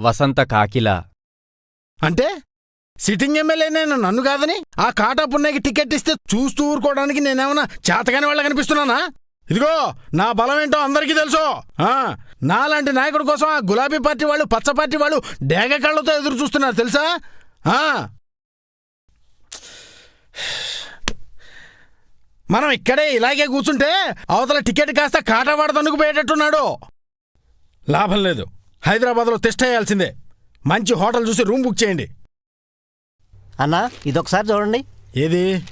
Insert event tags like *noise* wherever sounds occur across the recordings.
వసంత కాకిల. అంటే? Sitting MLA నేను నన్ను కాదని? ఆ కాటా పున్నయ్యకి టికెట్ ఇస్తే చూస్తూ ఊరుకోవడానికి నేనేమన్నా చేతగాని వాళ్ళ కనిపిస్తున్నానా? ఇదిగో నా బలం ఏంటో అందరికీ తెలుసు. నాలాంటి నాయకుడి కోసం ఆ గులాబీ పార్టీ వాళ్ళు పచ్చ పార్టీ వాళ్ళు డేగ కళ్ళతో ఎదురు చూస్తున్నారు తెలుసా? మనం ఇక్కడే ఇలాగే కూర్చుంటే అవతల టికెట్ కాస్త కాటావాడ పోయేటట్టున్నాడు లాభం లేదు. హైదరాబాద్లో టెస్ట్ అయ్యాల్సిందే మంచి హోటల్ చూసి రూమ్ బుక్ చేయండి. అన్నా ఇదొకసారి చూడండి. ఏది?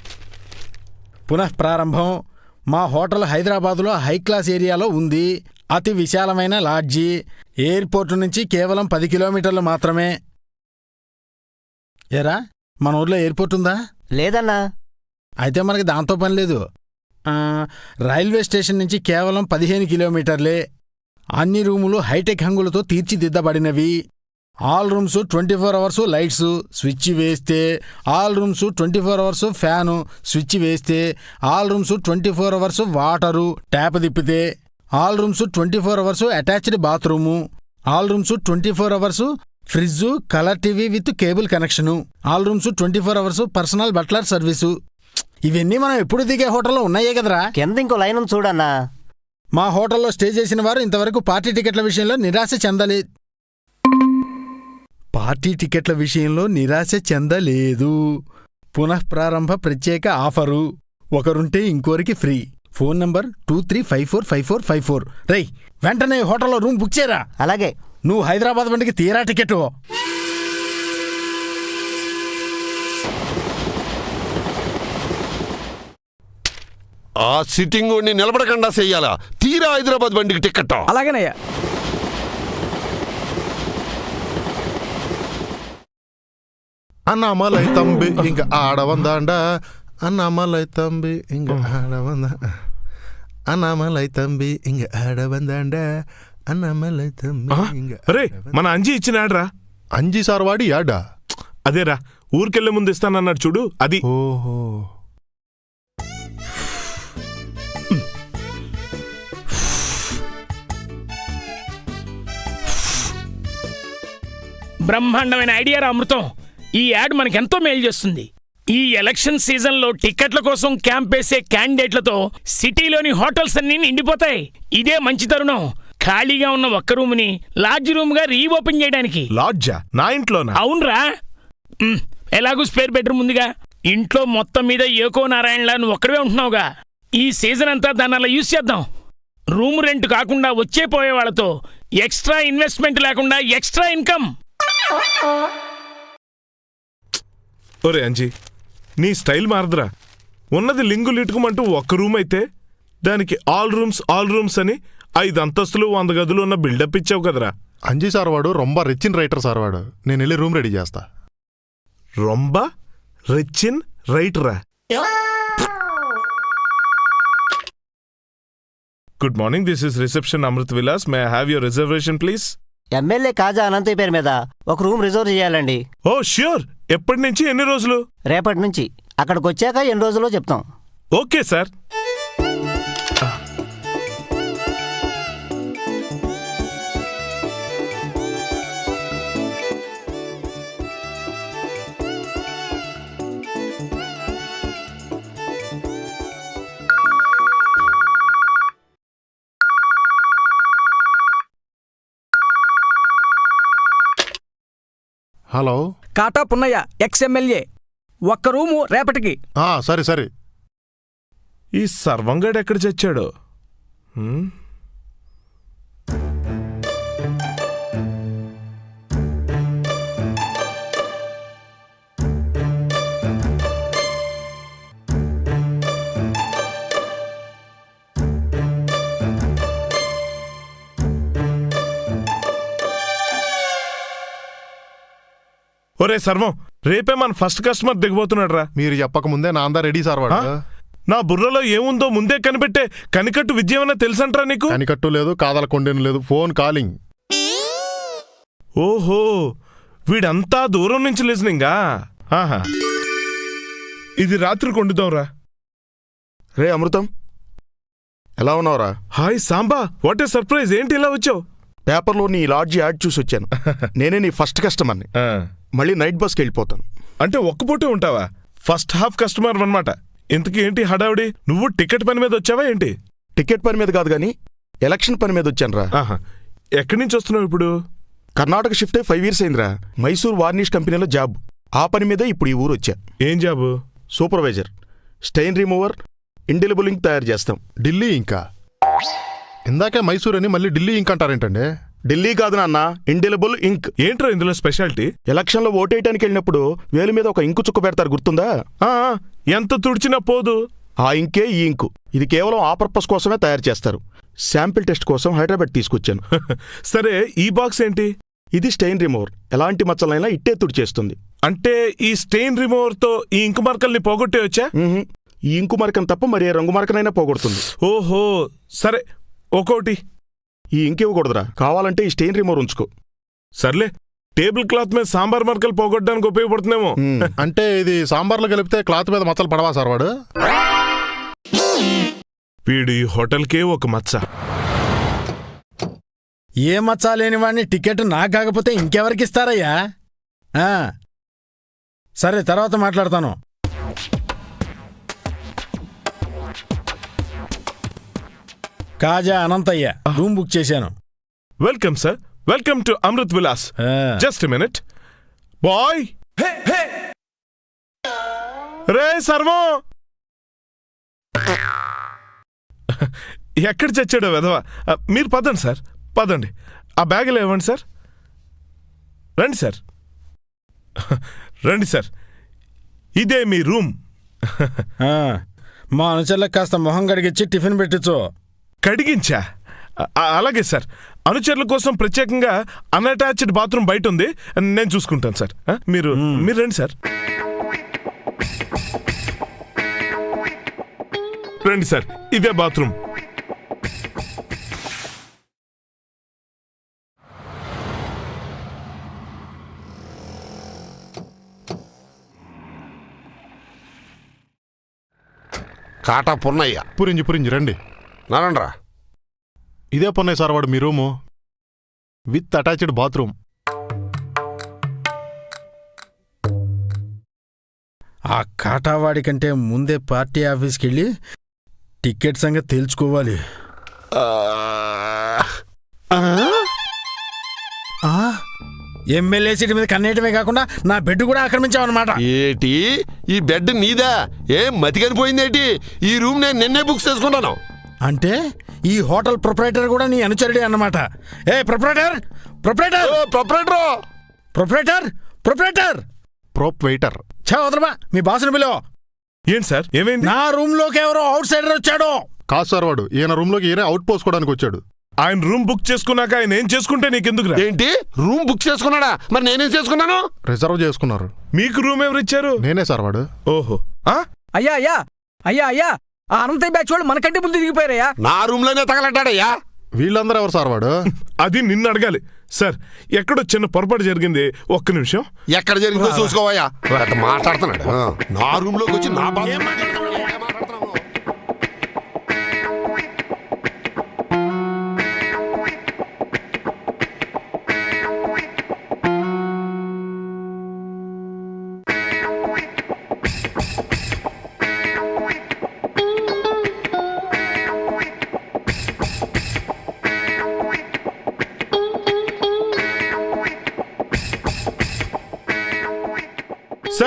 పునః ప్రారంభం. మా హోటల్ హైదరాబాదులో హై క్లాస్ ఏరియాలో ఉంది. అతి విశాలమైన లాడ్జి. ఎయిర్పోర్ట్ నుంచి కేవలం పది కిలోమీటర్లు మాత్రమే. ఏరా మన ఊర్లో ఎయిర్పోర్ట్ ఉందా? లేదన్నా. అయితే మనకి దాంతో పని లేదు. రైల్వే స్టేషన్ నుంచి కేవలం పదిహేను కిలోమీటర్లే. అన్ని రూములు హైటెక్ హంగులతో తీర్చిదిద్దబడినవి. All rooms twenty four hours lights switch వేస్తే all rooms twenty four hours fan switch వేస్తే all rooms twenty four hours water tap తిప్పితే all rooms twenty four hours attached bathroom all rooms twenty four hours fridge colour TV with cable connection all rooms twenty four hours personal butler service ఇవన్నీ మనం ఎప్పుడు దిగే హోటల్లో ఉన్నాయే కదరా? కింద ఇంకో లైన్ చూడన్నా మా హోటల్లో స్టే చేసిన వారు ఇంతవరకు పార్టీ టికెట్ల విషయంలో నిరాశ చెందలే పార్టీ టికెట్ల విషయంలో నిరాశ చెందలేదు. పునఃప్రారంభ ప్రత్యేక ఆఫరు. ఒకరుంటే ఇంకోరికి free. Phone number two three five four five four five four. రై వెంటనే హోటల్లో రూమ్ బుక్ చేయరా? అలాగే. నువ్వు హైదరాబాద్ బండికి తీరా టికెట్? ఆ సిట్టింగ్ నిలబడకుండా చెయ్యాలా తీరా హైదరాబాద్ బండికి టికెట్ అలాగేనయ్యా. అన్నామలై తంబి ఇంక ఆడవందాండ. అన్నామలై తంబి ఇంక ఆడవంద. అన్నామలై తంబి ఇంక ఆడవందాండ. అన్నామలై తంబి ఇంక రే మన అంజీ ఇచ్చినాడ్రా అంజీ సార్ వాడి యాడా? అదేరా ఊరికెళ్ళే ముందు ఇస్తానన్నాడు చూడు అది. ఓహో. బ్రహ్మాండమైన ఐడియా అమృతం. ఈ యాడ్ మనకెంతో మేలు చేస్తుంది. ఈ ఎలక్షన్ సీజన్లో టికెట్ల కోసం క్యాంప్ వేసే క్యాండిడేట్లతో సిటీలోని హోటల్స్ అన్నీ నిండిపోతాయి. ఇదే మంచి తరుణం. ఖాళీగా ఉన్న ఒక్క రూమ్ని లాడ్జ్ రూమ్గా రీఓపెన్ చేయడానికి. లాడ్జా? నా ఇంట్లోనా? అవునరా. ఉమ్, ఎలాగూ స్పేర్ బెడ్రూమ్ ఉందిగా. ఇంట్లో మొత్తం మీద ఏకో నారాయణలా నువ్వు ఒక్కడే ఉంటున్నావుగా. ఈ సీజన్ అంతా దాన్ని అలా యూజ్ చేద్దాం. రూమ్ రెంట్ కాకుండా వచ్చే పోయే వాళ్ళతో ఎక్స్ట్రా ఇన్వెస్ట్మెంట్ లేకుండా ఎక్స్ట్రా ఇన్కమ్. ఒరే అంజీ నీ స్టైల్ మారదురా. ఉన్నది లింగు లిటుకుమంటూ ఒక్క రూమ్ అయితే దానికి ఆల్ రూమ్స్ ఆల్ రూమ్స్ అని ఐదు అంతస్తులు వంద గదులు ఉన్న బిల్డప్ ఇచ్చావు కదరా. అంజీ సార్ వాడు రొంబ రిచ్చిన రైటర్ సార్ వాడు నేను వెళ్ళి రూమ్ రెడీ చేస్తా. రొంబ రిచిన్ రైటరా? Good morning this is reception Amrit Vilas. May have your reservation please? MLA Kaja Anantayya పేరు మీద ఒక రూమ్ రిజర్వ్ చేయాలండి. Oh sure. ఎప్పటి నుంచి ఎన్ని రోజులు? రేపటి నుంచి. అక్కడికి వచ్చాక ఎన్ని రోజుల్లో చెప్తాం. Okay sir. Hello? Kata Punnayya ex MLA ఒక్క రూము రేపటికి. ఆ, సరే సరే. ఈ సర్వంగాడు ఎక్కడ చచ్చాడు? హ్మ్? ఒరే సర్వం రేపే మన ఫస్ట్ కస్టమర్ దిగబోతున్నాడు రా మీరు చెప్పకముందే నా అందా రెడీ సార్ వాడు. నా బుర్రలో ఏముందో ముందే కనిపెట్టే కనికట్టు విద్య ఏమన్నా తెలుసంట్రా నీకు? కనికట్టు లేదు కాదల కొండెను లేదు ఫోన్ కాలింగ్. ఓహో వీడంతా దూరం నుంచి లిజనింగా? ఆహా. ఇది రాత్రి కొండుదాంరా రే అమృతం ఎలా ఉన్నావురా? Hi Samba what a surprise ఏంటి ఇలా వచ్చావు? పేపర్లో నీ లాడ్జ్ యాడ్ చూసి వచ్చాను. *laughs* నేనే నీ ఫస్ట్ కస్టమర్ని. ఆ, మళ్ళీ నైట్ బస్కి వెళ్ళిపోతాను. అంటే ఒక్క పూటే ఉంటావా? ఫస్ట్ హాఫ్ కస్టమర్ అన్నమాట. ఇంతకీ ఏంటి హడావుడి? నువ్వు టికెట్ పని మీద వచ్చావా ఏంటి? టికెట్ పని మీద కాదు కానీ ఎలక్షన్ పని మీద వచ్చాను రా. ఆహా. ఎక్కడి నుంచి వస్తున్నావు ఇప్పుడు? కర్ణాటక షిఫ్ట్ అయి ఫైవ్ ఇయర్స్ అయిందిరా. మైసూర్ వార్నిష్ కంపెనీలో జాబ్. ఆ పని మీదే ఇప్పుడు ఈ ఊరు వచ్చా. ఏం job? Supervisor. Stain remover indelible ink తయారు చేస్తాం. ఢిల్లీ ఇంకా. ఇందాకే మైసూర్ అని మళ్ళీ ఢిల్లీ ఇంక్ అంటారేంటండి? ఢిల్లీ కాదు నాన్న ఇండెలిబుల్ ఇంక్ ఏంట్రా ఇందులో స్పెషాలిటీ? ఎలక్షన్లో ఓటేయటానికి వెళ్ళినప్పుడు వేలు మీద ఒక ఇంకు చుక్క పెడతారు గుర్తుందా? ఆ, ఎంత తుడిచినా పోదు. ఆ ఇంకే ఈ ఇంకు. ఇది కేవలం ఆ పర్పస్ కోసమే తయారు చేస్తారు. శాంపిల్ టెస్ట్ కోసం హైదరాబాద్ తీసుకొచ్చాను. *laughs* సరే ఈ బాక్స్ ఏంటి? ఇది స్టెయిన్ రిమూవర్. ఎలాంటి మచ్చలైనా ఇట్టే తుడిచేస్తుంది. అంటే ఈ స్టెయిన్ రిమూవర్తో ఈ ఇంకు మార్కల్ని పోగొట్టే వచ్చా? మ్హూ. ఈ ఇంకు మరకం తప్ప మరి ఏ రంగు మరకనైనా పోగొడుతుంది. ఓహో సరే ఒక్కోటి. ఈ ఇంక్ ఇవ్వకూడదురా. కావాలంటే ఈ స్టెయిన్ రిమూవర్ ఉంచుకో. సర్లే టేబుల్ క్లాత్ మీద సాంబార్ మరకలు పోగొట్టడానికి ఉపయోగపడుతుందేమో. అంటే ఇది సాంబార్లో కలిపితే క్లాత్ మీద మచ్చలు పడవా సార్ వాడు? వీడు ఈ హోటల్కే ఒక మచ్చ. ఏ మచ్చా లేని వాడిని టికెట్ నాకు కాకపోతే ఇంకెవరికి ఇస్తారయ్యా? ఆ. సరే తర్వాత మాట్లాడతాను. కాజా అనంతయ్య. రూమ్ బుక్ చేశాను. Welcome sir welcome to Amrit Vilas. Just minute. Boy. రే సర్వం. ఎక్కడ చచ్చాడో వెధవా. మీరు పదండి సార్ పదండి. ఆ బ్యాగులో ఇవ్వండి సార్ రండి సార్ రండి సార్ ఇదే మీ రూమ్. మా అనుచరులకు కాస్త మొహం గడిగిచ్చి టిఫిన్ పెట్టించు. కడిగించా? అలాగే సార్. అనుచరుల కోసం ప్రత్యేకంగా అన్అటాచ్డ్ బాత్రూమ్ బయట ఉంది. నేను చూసుకుంటాను సార్. మీరు మీరు రండి సార్. రండి సార్. ఇదే బాత్రూమ్. కాటా పున్నయ్య పురించి పురించి రండి. నరండ్రా ఇదే పొన్నాయి సార్ వాడు మీ రూము. With attached bathroom. ఆ కాటావాడి కంటే ముందే పార్టీ ఆఫీస్కి వెళ్ళి టికెట్ సంగతి తేల్చుకోవాలి. ఆ? ఎమ్మెల్యే సీటు మీద కన్నేయటమే కాకుండా నా బెడ్ కూడా ఆక్రమించావన్నమాట. ఏటి? ఈ బెడ్ నీదా? ఏం మతికనిపోయిందేటి? ఈ రూమ్ నేను నిన్నే బుక్ చేసుకున్నాను అంటే ఈ హోటల్ ప్రొపరేటర్ కూడా నీ అనుచరుడే అన్నమాట. ఏ proprietor? Proprietor? Proprietor? Proprietor? Proprietor? Prop waiter. చా వదలమా? మీ బాసుని పిలో ఏంటి సార్? ఏమైంది? నా రూమ్లోకి ఎవరో అవుట్ సైడర్ వచ్చాడు. కాదు సార్ వాడు. ఈయన రూమ్లోకి ఈయన అవుట్ పోసుకోవడానికి వచ్చాడు. ఆయన రూమ్ బుక్ చేసుకున్నాక ఆయన ఏం చేసుకుంటే నీకెందుకు ఏంటి? రూమ్ బుక్ చేసుకున్నాడా? మరి నేనేం చేసుకున్నాను? రిజర్వ్ చేసుకున్నారు. మీకు రూమ్ ఎవరు ఇచ్చారు నేనే సార్ వాడు. ఓహో. ఆ? అయ్యా అయ్యా. అయ్యా అయ్యా. ఆ అనంతయ్య బ్యాచ్ వాళ్ళు మనకంటే ముందు దిగిపోయారయ్యా. నా రూమ్లోనే తగలట్టాడయ్యా. వీళ్ళందరూ ఎవరు సార్ వాడు? *laughs* అది నిన్ను అడగాలి. సార్ ఎక్కడో చిన్న పొరపాటు జరిగింది. ఒక్క నిమిషం. ఎక్కడ జరిగిందో చూసుకోవయ్యా. మాట్లాడుతున్నాడు. నా రూమ్లోకి వచ్చి నా బాధ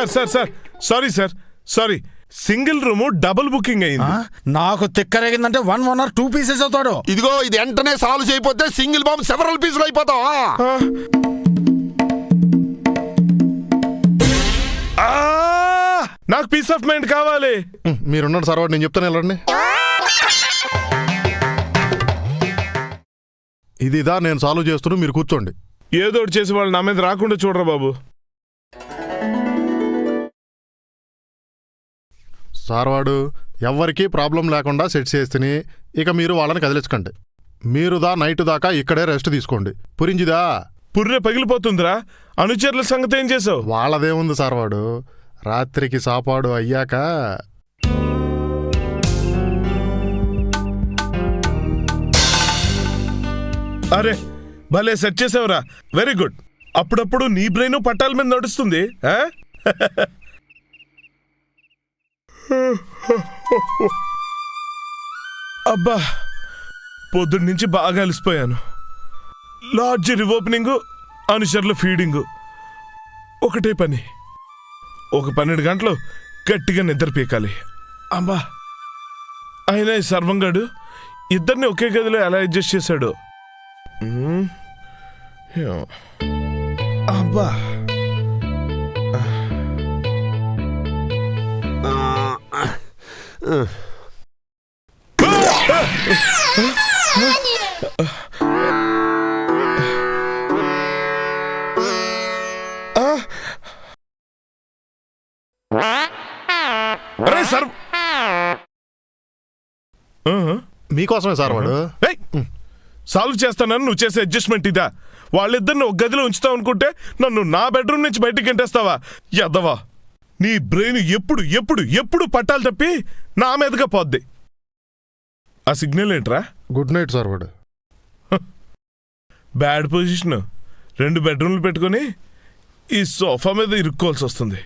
sir sir sir. Sorry sir sorry single room double booking? అయింది. నాకు తిక్కరేగిందంటే one one or two pieces అవుతాడు. ఇదిగో ఇది వెంటనే సాల్వ్ చేయకపోతే సింగిల్ బాంబ్ సెవరల్ పీసులు అయిపోతావా! నాకు పీస్ ఆఫ్ మైండ్ కావాలి. ఉం, మీరున్నాడు సార్ నేను చెప్తాను వెళ్ళండి. ఇది ఇదా నేను సాల్వ్ చేస్తున్నా మీరు కూర్చోండి. ఏదో ఒకటి చేసి వాళ్ళు నా మీద రాకుండా చూడరా బాబు. సార్ వాడు ఎవ్వరికీ ప్రాబ్లం లేకుండా సెట్ చేస్తేనే ఇక మీరు వాళ్ళని కదిలించకండి. మీరు దా నైట్ దాకా ఇక్కడే రెస్ట్ తీసుకోండి. పురింజిదా? పుర్రె పగిలిపోతుందిరా. అనుచరుల సంగతి ఏం చేసావు వాళ్ళదేముంది సార్ వాడు రాత్రికి సాపాడు అయ్యాక అరే భలే సెట్ చేసావురా. Very good. అప్పుడప్పుడు నీ బ్రెయిన్ పట్టాల మీద నడుస్తుంది? *laughs* అబ్బా పొద్దున్న నుంచి బాగా అలసిపోయాను. లాడ్జ్ రివోపెనింగ్ అనుచరుల ఫీడింగు. ఒకటే పని. ఒక పన్నెండు గంటలు గట్టిగా నిద్ర పీకాలి. అబ్బా అయినా ఈ సర్వంగాడు ఇద్దరిని ఒకే గదిలో ఎలా అడ్జస్ట్ చేశాడు? అబ్బా. అరే సర్. మీకోసమే సార్ వాడు. ఏయ్! సాల్వ్ చేస్తానని నువ్వు చేసే అడ్జస్ట్మెంట్ ఇదా? వాళ్ళిద్దరిని ఒక గదిలో ఉంచుతావు అనుకుంటే నన్ను నా బెడ్రూమ్ నుంచి బయటికి గంటేస్తావా? ఎద్దవా నీ బ్రెయిన్ ఎప్పుడు ఎప్పుడు ఎప్పుడు పట్టాలి తప్పి నా మీదగా పోద్ది. ఆ సిగ్నల్ ఏంట్రా? గుడ్ నైట్ సార్ వాడు. Bad position. రెండు బెడ్రూమ్లు పెట్టుకొని ఈ సోఫా మీద ఇరుక్కోవాల్సి వస్తుంది.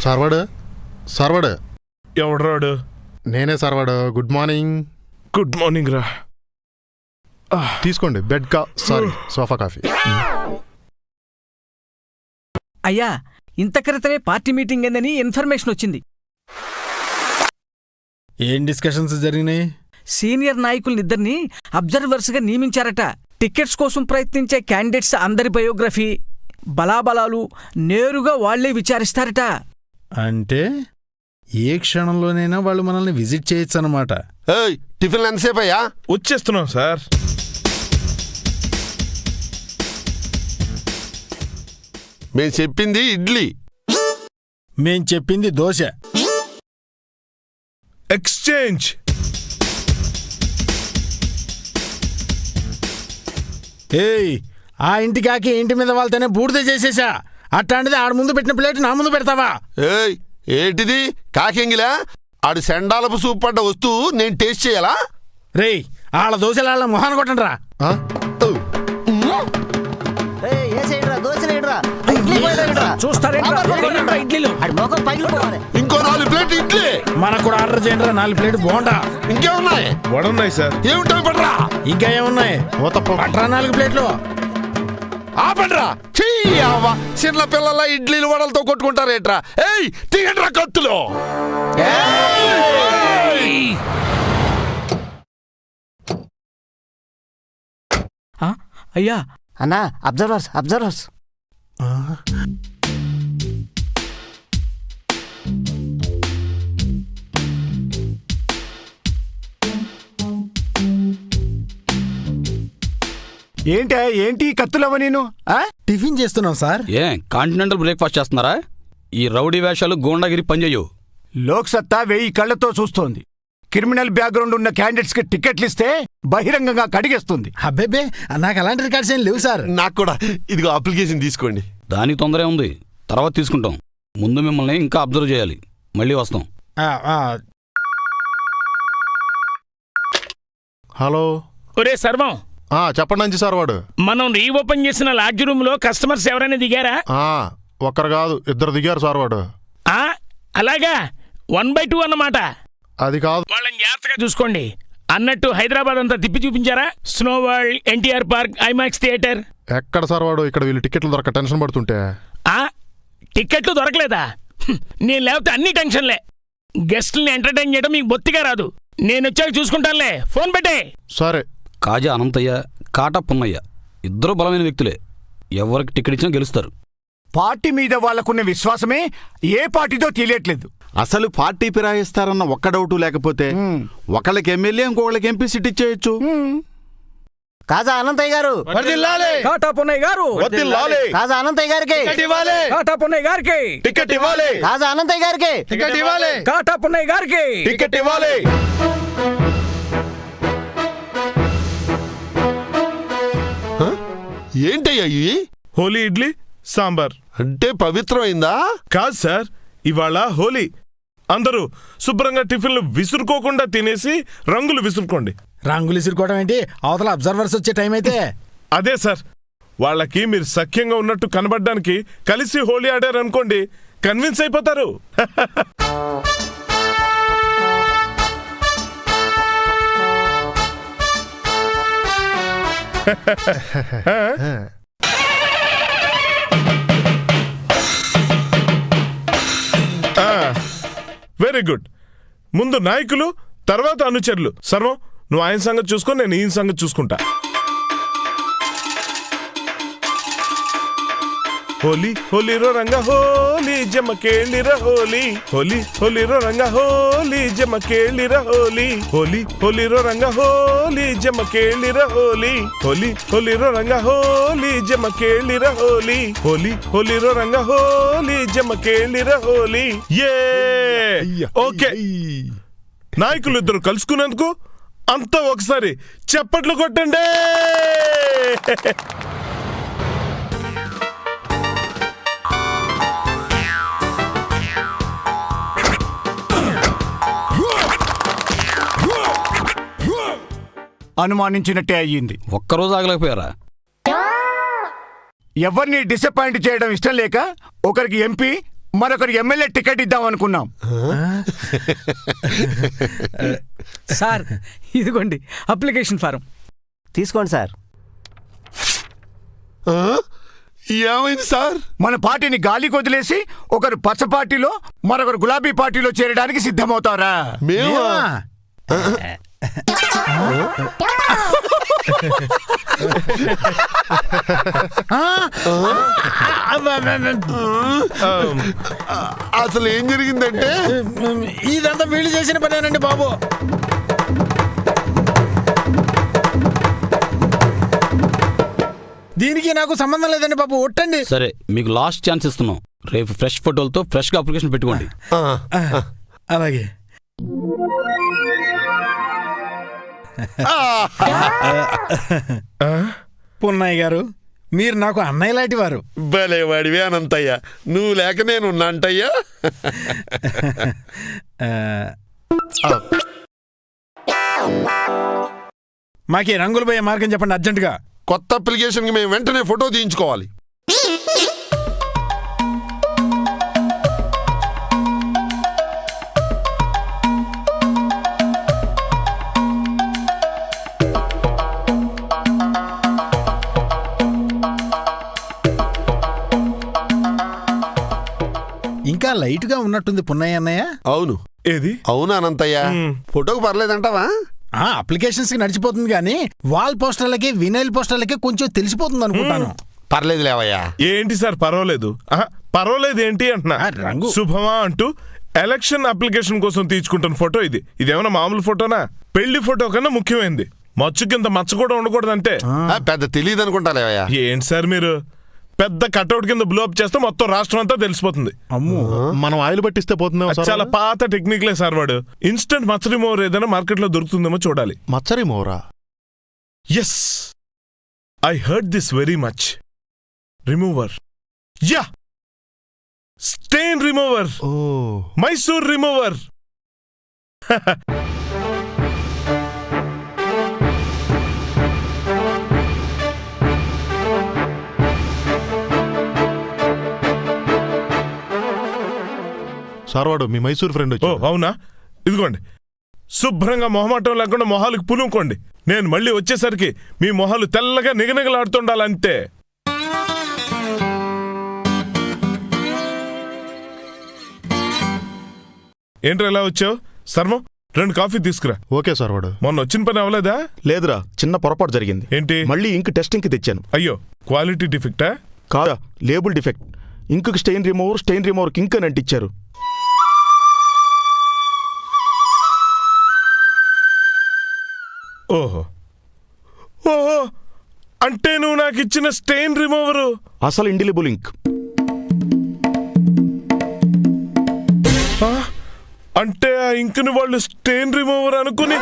సార్ వాడు? సార్ వాడు? ఎవడరాడు నేనే సార్ వాడు. Good morning. గుడ్ మార్నింగ్ రా తీసుకోండి. బెడ్ కా సారీ సోఫా కాఫీ. అయ్యా ఇంత క్రితమే పార్టీ మీటింగ్ ఏందని ఇన్ఫర్మేషన్ వచ్చింది. ఏం డిస్కషన్స్ జరిగినాయి? సీనియర్ నాయకులనిద్దరిని అబ్జర్వర్స్గా నియమించారట. టికెట్స్ కోసం ప్రయత్నించే క్యాండిడేట్స్ అందరి బయోగ్రఫీ బలాబలాలు నేరుగా వాళ్ళే విచారిస్తారట. అంటే ఏ క్షణంలోనైనా వాళ్ళు మనల్ని విజిట్ చేయొచ్చు అనమాట ఎంతసేపు అయ్యా వచ్చేస్తున్నాం సార్. మేము చెప్పింది ఇడ్లీ. మేం చెప్పింది దోశ. ఎక్స్చేంజ్. ఏయ్ ఆ ఇంటికి ఆకి ఇంటి మీద వాళ్ళతోనే బూడిద చేసేసా. అట్లాంటిది ఆడ ముందు పెట్టిన ప్లేట్ నా ముందు పెడతావా? ఏయ్ ఏంటిది? కాకెంగిలా? ఆడు సెండాలపు సూప్ పడ్డ వస్తువు నేను టేస్ట్ చేయాలా? రేయ్ ఆళ్ళ దోశలు వాళ్ళ మొహాన్ని కొట్టండి రా చూస్తారేంట్రా? ఇడ్లీలు. ఇంకో నాలుగు ప్లేట్ ఇడ్లీ. మనకు కూడా ఆర్డర్ చేయండి నాలుగు ప్లేట్ బోండా. ఇంకేమున్నాయి? వడున్నాయి సార్. ఏమిటో పడరా ఇంకా ఏమున్నాయి? పట్రా నాలుగు ప్లేట్లు. ఆపండ్రా. చెయ్యవ్వ చిన్న పిల్లల ఇడ్లీలు వడలతో కొట్టుకుంటారేట్రా. ఏయ్ తీయండ్రా కత్తులు. ఆ? అయ్యా. అన్నా అబ్జర్వర్స్ అబ్జర్వర్స్. ఏంటే ఏంటి కత్తులవ నేను? ఆ? టిఫిన్ చేస్తున్నాం సార్. ఏ కాంటినెంటల్ బ్రేక్ఫాస్ట్ చేస్తున్నారా? ఈ రౌడీ వేషాలు గోండాగిరి పనిచేయవు. లోక్ సత్తా వెయ్యి కళ్ళతో చూస్తోంది. క్రిమినల్ బ్యాక్గ్రౌండ్ ఉన్న క్యాండిడేట్స్కి టికెట్లు ఇస్తే బహిరంగంగా కడిగేస్తుంది. అబ్బేబే నాకు అలాంటి రికార్డ్స్ ఏం లేవు సార్. నాకు కూడా. ఇదిగో అప్లికేషన్ తీసుకోండి. దానికి తొందరే ఉంది. తర్వాత తీసుకుంటాం. ముందు మిమ్మల్ని ఇంకా అబ్జర్వ్ చేయాలి. మళ్ళీ వస్తాం. ఆ, ఆ, హలో. ఒరే సర్వం. ఆ, చెప్పండి అంచి సార్ వాడు. మనం రీఓపెన్ చేసిన లాడ్జ్ రూమ్లో కస్టమర్స్ ఎవరైనా దిగారా? ఆ, ఒక్కరు కాదు ఇద్దరు దిగారు సార్ వాడు. ఆ అలాగా? వన్ బై టూ అన్నమాట. అది కాదు జాగ్రత్తగా చూసుకోండి. అన్నట్టు హైదరాబాద్ అంతా తిప్పి చూపించారా? Snow world NTR park IMAX theatre. ఎక్కడ సార్ వాడు? ఇక్కడ వీళ్ళు టికెట్లు దొరక టెన్షన్ పడుతుంటే. ఆ? టిక్కెట్లు దొరకలేదా? హ్మ్, నేను లేకపోతే అన్ని టెన్షన్లే. గెస్ట్ని ఎంటర్టైన్ చేయడం మీకు బొత్తిగా రాదు. నేను వచ్చాక చూసుకుంటానులే. ఫోన్ పెట్టే. సరే. కాజా అనంతయ్య కాటా పున్నయ్య ఇద్దరు బలమైన వ్యక్తులే. ఎవరికి టికెట్ ఇచ్చినా గెలుస్తారు. పార్టీ మీద వాళ్ళకున్న విశ్వాసమే ఏ పార్టీతో తెలియట్లేదు అసలు పార్టీ ఫిరాయిస్తారన్న ఒక్క డౌటు లేకపోతే ఒకళ్ళకి ఎమ్మెల్యే ఇంకొకళ్ళకి ఎంపీ సీట్ ఇచ్చేయచ్చు. కాజా అనంతయ్య గారు. కాటా పున్నయ్య గారు. కాజా అనంతయ్య గారికి. కాటా పున్నయ్య గారికి. టికెట్ ఇవ్వాలి. కాజా అనంతయ్య గారికి. టికెట్ ఇవ్వాలి. కాటా పున్నయ్య గారికి. టికెట్ ఇవ్వాలి. ఏంటయ్యా ఇవి? హోలీ ఇడ్లీ సాంబార్. అంటే పవిత్రమైందా? కాదు సార్ ఇవాళ హోలీ. అందరూ శుభ్రంగా టిఫిన్లు విసురుకోకుండా తినేసి రంగులు విసురుకోండి. రంగులు ఇసురుకోవడం ఏంటి? అవతల అబ్జర్వర్స్ వచ్చే టైం అయితే. *laughs* అదే సార్ వాళ్ళకి మీరు సఖ్యంగా ఉన్నట్టు కనబడడానికి కలిసి హోలీ ఆడారు అనుకోండి కన్విన్స్ అయిపోతారు. *laughs* *laughs* వెరీ గుడ్ ముందు నాయకులు తర్వాత అనుచరులు. సర్వం నువ్వు ఆయన సంగతి చూసుకో నేను ఈయన సంగతి చూసుకుంటా. హోలీ హోలీరో రంగ హోలీ జమకేళిర హోలీ. హోలీ హోలీరో రంగ హోలీ జమకేళిర హోలీ. హోలీ హోలీరో రంగ హోలీ జమకేళిర హోలీ. హోలీ హోలీరో రంగ హోలీ జమకేళిర హోలీ. హోలీ హోలీరో రంగ హోలీ జమకేళిర హోలీ. ఏ ఓకే. నాయకులు ఇద్దరు కలుసుకున్నందుకు అంతా ఒకసారి చెప్పట్లు కొట్టండి. అనుమానించినట్టే అయ్యింది. ఒక్కరోజు ఆగలేకపోయారా? ఎవరిని డిసప్పాయింట్ చేయడం ఇష్టం లేక ఒకరికి ఎంపీ మరొకరికి ఎమ్మెల్యే టికెట్ ఇద్దాం అనుకున్నాం. *laughs* సార్ ఇదిగోండి అప్లికేషన్ ఫారం. తీసుకోండి సార్? ఏమైంది సార్? మన పార్టీని గాలికి వదిలేసి ఒకరు పచ్చ పార్టీలో మరొకరు గులాబీ పార్టీలో చేరడానికి సిద్ధమవుతారా? మేమా? అసలు ఏం జరిగిందంటే? ఇదంతా వీళ్ళు చేసిన పనేనండి బాబు. దీనికి నాకు సంబంధం లేదండి బాబు ఒట్టండి. సరే మీకు లాస్ట్ ఛాన్స్ ఇస్తున్నాం. రేపు ఫ్రెష్ ఫోటోలతో ఫ్రెష్గా అప్లికేషన్ పెట్టుకోండి. ఆ, అలాగే. పున్నయ్య గారు మీరు నాకు అన్నయ్య లాంటి వారు. భలే వాడివే అనంతయ్య. నువ్వు లేక నేను అంటయ్యా? మాకి రంగులు పోయే మార్గం చెప్పండి అర్జెంటుగా. కొత్త అప్లికేషన్కి మేము వెంటనే ఫోటో తీయించుకోవాలి. లైట్గా ఉన్నట్టుంది పున్నయ్య అన్నయ్య? అవును. ఏది? అవును అనంతయ్య. ఫోటోకి పర్లేదంటావా? ఆ అప్లికేషన్స్కి నడిచిపోతుంది కానీ వాల్ పోస్టర్లకి వినైల్ పోస్టర్లకి కొంచెం తెలిసిపోతుంది అనుకుంటాను. పర్లేదు లేవయ్యా. ఏంటి సార్ పర్వాలేదు? ఆహా, పర్వాలేదు ఏంటి అంటున్నా? ఆ, రంగు. శుభమా అంటూ ఎలక్షన్ అప్లికేషన్ కోసం తీసుకుంటున్న ఫోటో ఇది. ఇదేమన్నా మామూలు ఫోటోనా? పెళ్ళి ఫోటో కన్నా ముఖ్యమైనది మచ్చు కింద మచ్చ కూడా ఉండకూడదంటే. ఆ, పెద్ద తెలియదు అనుకుంటా లేవయ్యా. ఏంటి సార్ మీరు? పెద్ద కట్అవుట్ కింద బ్లోప్ చేస్తే మొత్తం రాష్ట్రం అంతా తెలిసిపోతుంది. అమ్ము. మనం ఆయిల్ పట్టిస్తే సార్ చాలా పాత టెక్నిక్లే సార్ వాడు. ఇన్స్టెంట్ మచ్చ రిమూవర్ ఏదైనా మార్కెట్లో దొరుకుతుందేమో చూడాలి. మచ్చరి మోరా? Yes I heard this very much remover yeah stain remover oh. Mysore remover *laughs* sir వాడు మీ మైసూర్ ఫ్రెండ్ ఓ అవునా? ఇదిగోండి. శుభ్రంగా మొహమాటం లేకుండా మొహాలకు పులుముకోండి నేను మళ్ళీ వచ్చేసరికి మీ మొహాలు తెల్లగా నిగనిగలాడుతుండాలంతే. ఏంట్రా ఎలా వచ్చావు? సర్వం రెండు కాఫీ తీసుకురా. ఓకే సార్ వాడు మొన్న వచ్చిన పని అవ్వలేదా? లేదురా చిన్న పొరపాటు జరిగింది. ఏంటి? మళ్ళీ ఇంక్ టెస్టింగ్కి తెచ్చాను. అయ్యో క్వాలిటీ డిఫెక్టా? కాదా లేబుల్ డిఫెక్ట్. ఇంకుకి స్టెయిన్ రిమూవర్ స్టెయిన్ రిమూవర్కి ఇంక్ అని అంటించారు. ఓహో. ఓహో. అంటే నువ్వు నాకు ఇచ్చిన స్టెయిన్ రిమూవరు? అసలు ఇండిలిబుల్ ఇంక్. ఆ? అంటే ఆ ఇంకుని వాళ్ళు స్టెయిన్ రిమూవర్ అనుకుని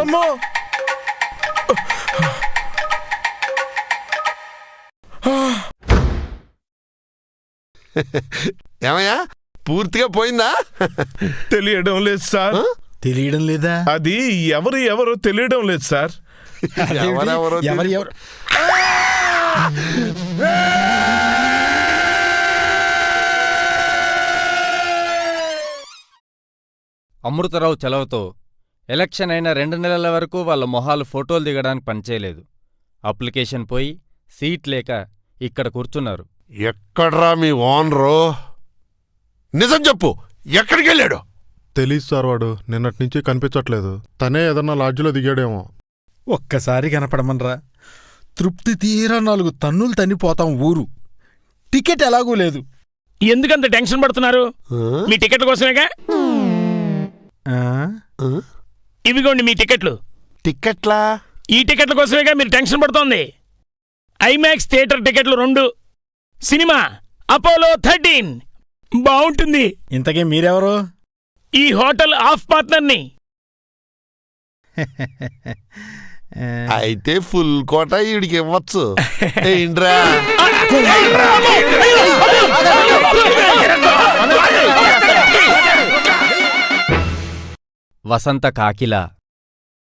అమ్మో! ఏమయ్యా? పూర్తిగా పోయిందా? తెలియడం లేదు సార్. తెలియడం లేదా? అది ఎవరు ఎవరో తెలియడం లేదు సార్. అదేమిటి? ఎవరెవరో ఎవరు ఎవరు? అమృతరావు చలవతో ఎలక్షన్ అయిన రెండు నెలల వరకు వాళ్ళ మొహాలు ఫోటోలు దిగడానికి పనిచేయలేదు. అప్లికేషన్ పోయి సీట్ లేక ఇక్కడ కూర్చున్నారు. ఎక్కడ్రా మీ ఓనరు? నిజం చెప్పు ఎక్కడికి వెళ్ళాడు తెలీదు సార్ వాడు. నిన్నటి నుంచి కనిపించట్లేదు. తనే ఏదన్నా లాడ్జిలో దిగాడేమో. ఒక్కసారి కనపడమనరా. తృప్తి తీరా నాలుగు తన్నులు తన్నిపోతాం ఊరు. టికెట్ ఎలాగూ లేదు. ఎందుకంత టెన్షన్ పడుతున్నారు? మీ టికెట్ల కోసమేగా? ఆ? ఇవిగోండి మీ టికెట్లు. టిక్కెట్లా ఈ టికెట్ల కోసమేగా మీరు టెన్షన్ పడుతోంది. ఐమాక్స్ థియేటర్ టికెట్లు రెండు. Cinema Apollo thirteen. బాగుంటుంది ఇంతకీ మీరెవరు? ఈ హోటల్ ఆఫ్ పార్ట్నర్ని అయితే ఫుల్ కోట ఈడికి ఇవ్వచ్చు. *laughs* ఏంట్రా? వసంత కాకిల